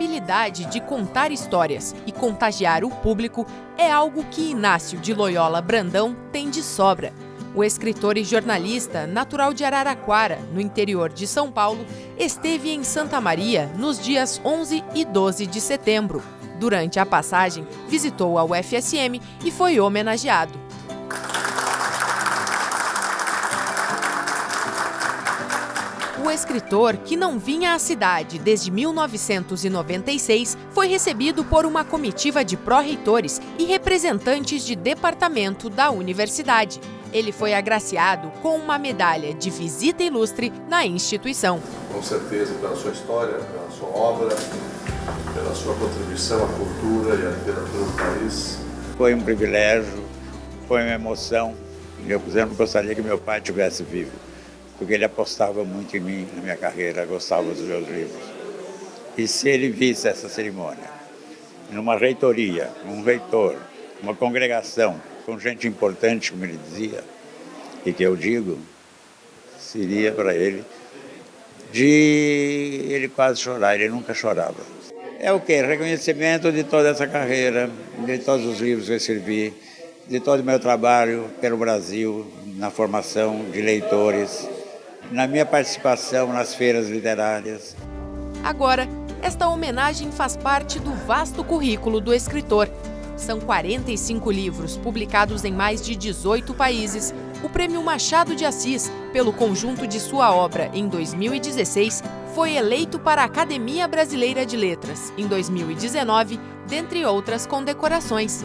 habilidade de contar histórias e contagiar o público é algo que Inácio de Loyola Brandão tem de sobra. O escritor e jornalista, natural de Araraquara, no interior de São Paulo, esteve em Santa Maria nos dias 11 e 12 de setembro. Durante a passagem, visitou a UFSM e foi homenageado. O escritor, que não vinha à cidade desde 1996, foi recebido por uma comitiva de pró-reitores e representantes de departamento da universidade. Ele foi agraciado com uma medalha de visita ilustre na instituição. Com certeza, pela sua história, pela sua obra, pela sua contribuição à cultura e à literatura do país. Foi um privilégio, foi uma emoção. Eu, por exemplo, gostaria que meu pai estivesse vivo porque ele apostava muito em mim, na minha carreira, gostava dos meus livros. E se ele visse essa cerimônia, numa reitoria, um reitor, uma congregação, com gente importante, como ele dizia, e que eu digo, seria para ele de ele quase chorar, ele nunca chorava. É o que? Reconhecimento de toda essa carreira, de todos os livros que eu escrevi, de todo o meu trabalho pelo Brasil, na formação de leitores, na minha participação nas feiras literárias. Agora, esta homenagem faz parte do vasto currículo do escritor. São 45 livros publicados em mais de 18 países. O Prêmio Machado de Assis, pelo conjunto de sua obra em 2016, foi eleito para a Academia Brasileira de Letras em 2019, dentre outras condecorações.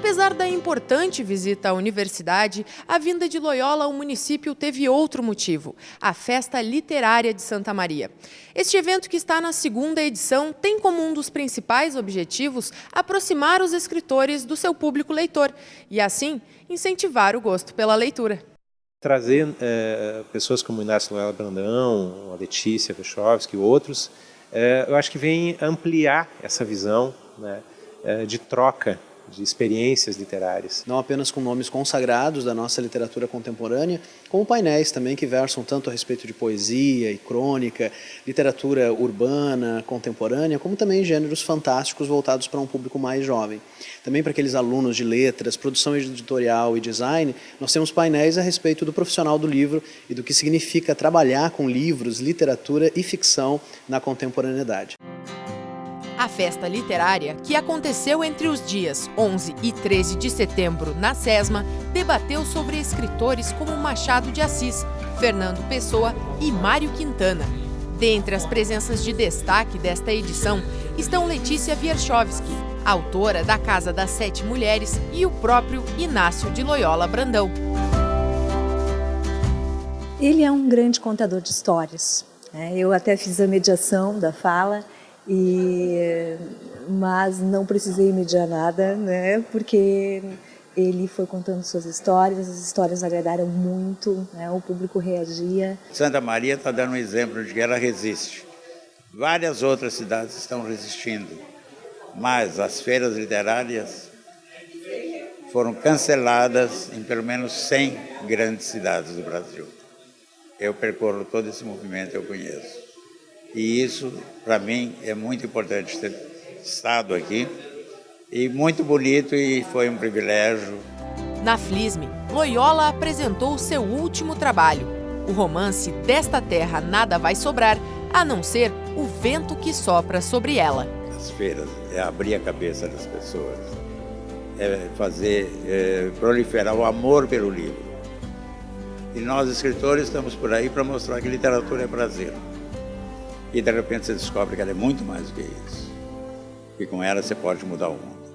Apesar da importante visita à universidade, a vinda de Loyola ao município teve outro motivo, a Festa Literária de Santa Maria. Este evento, que está na segunda edição, tem como um dos principais objetivos aproximar os escritores do seu público leitor e, assim, incentivar o gosto pela leitura. Trazer é, pessoas como Inácio Loyola Brandão, a Letícia Vechovski e outros, é, eu acho que vem ampliar essa visão né, é, de troca de experiências literárias. Não apenas com nomes consagrados da nossa literatura contemporânea, como painéis também que versam tanto a respeito de poesia e crônica, literatura urbana, contemporânea, como também gêneros fantásticos voltados para um público mais jovem. Também para aqueles alunos de letras, produção editorial e design, nós temos painéis a respeito do profissional do livro e do que significa trabalhar com livros, literatura e ficção na contemporaneidade. Festa literária, que aconteceu entre os dias 11 e 13 de setembro na SESMA, debateu sobre escritores como Machado de Assis, Fernando Pessoa e Mário Quintana. Dentre as presenças de destaque desta edição estão Letícia Wierchowski, autora da Casa das Sete Mulheres, e o próprio Inácio de Loyola Brandão. Ele é um grande contador de histórias. Né? Eu até fiz a mediação da fala e, mas não precisei mediar nada, né? Porque ele foi contando suas histórias, as histórias agradaram muito, né? o público reagia. Santa Maria está dando um exemplo de que ela resiste. Várias outras cidades estão resistindo, mas as feiras literárias foram canceladas em pelo menos 100 grandes cidades do Brasil. Eu percorro todo esse movimento, eu conheço. E isso, para mim, é muito importante ter estado aqui. E muito bonito e foi um privilégio. Na Flisme, Loyola apresentou seu último trabalho, o romance Desta Terra Nada Vai Sobrar, a não ser o vento que sopra sobre ela. As feiras é abrir a cabeça das pessoas, é fazer é, proliferar o amor pelo livro. E nós, escritores, estamos por aí para mostrar que literatura é prazer. E de repente você descobre que ela é muito mais do que isso. E com ela você pode mudar o mundo.